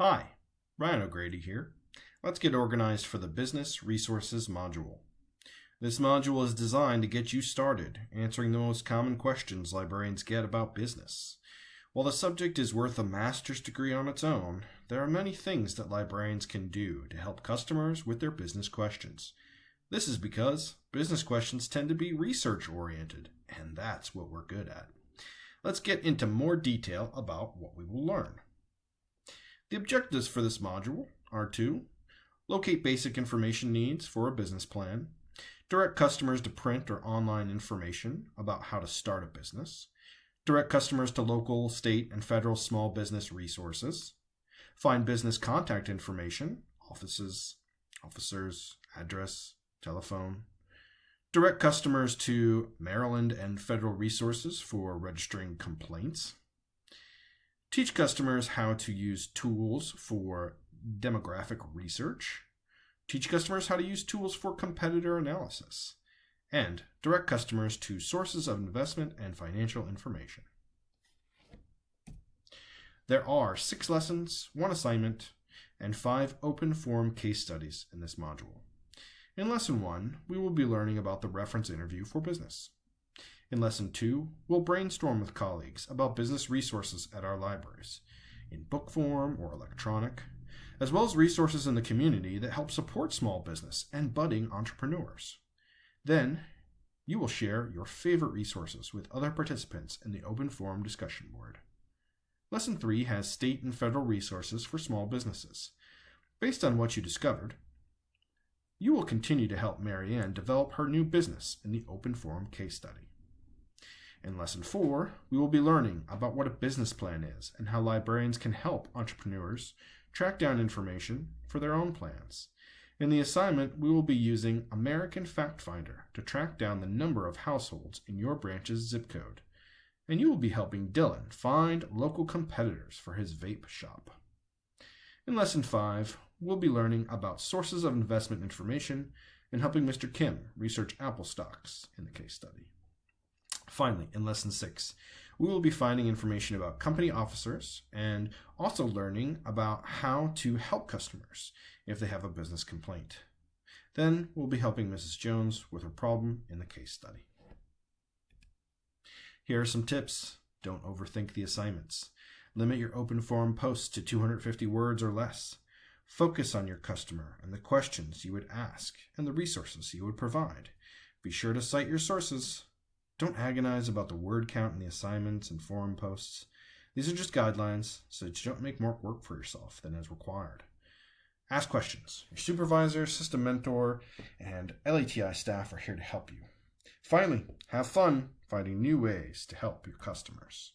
Hi, Ryan O'Grady here. Let's get organized for the Business Resources module. This module is designed to get you started answering the most common questions librarians get about business. While the subject is worth a master's degree on its own, there are many things that librarians can do to help customers with their business questions. This is because business questions tend to be research oriented, and that's what we're good at. Let's get into more detail about what we will learn. The objectives for this module are to locate basic information needs for a business plan, direct customers to print or online information about how to start a business, direct customers to local, state, and federal small business resources, find business contact information, offices, officers, address, telephone, direct customers to Maryland and federal resources for registering complaints, teach customers how to use tools for demographic research, teach customers how to use tools for competitor analysis, and direct customers to sources of investment and financial information. There are six lessons, one assignment, and five open form case studies in this module. In Lesson 1, we will be learning about the reference interview for business. In Lesson 2, we'll brainstorm with colleagues about business resources at our libraries, in book form or electronic, as well as resources in the community that help support small business and budding entrepreneurs. Then, you will share your favorite resources with other participants in the open forum discussion board. Lesson 3 has state and federal resources for small businesses. Based on what you discovered, you will continue to help Marianne develop her new business in the open forum case study. In Lesson 4, we will be learning about what a business plan is and how librarians can help entrepreneurs track down information for their own plans. In the assignment, we will be using American Fact Finder to track down the number of households in your branch's zip code. And you will be helping Dylan find local competitors for his vape shop. In Lesson 5, we'll be learning about sources of investment information and helping Mr. Kim research Apple stocks in the case study. Finally, in Lesson 6, we will be finding information about company officers and also learning about how to help customers if they have a business complaint. Then we'll be helping Mrs. Jones with her problem in the case study. Here are some tips. Don't overthink the assignments. Limit your open forum posts to 250 words or less. Focus on your customer and the questions you would ask and the resources you would provide. Be sure to cite your sources don't agonize about the word count in the assignments and forum posts. These are just guidelines, so that you don't make more work for yourself than is required. Ask questions. Your supervisor, system mentor, and LATI staff are here to help you. Finally, have fun finding new ways to help your customers.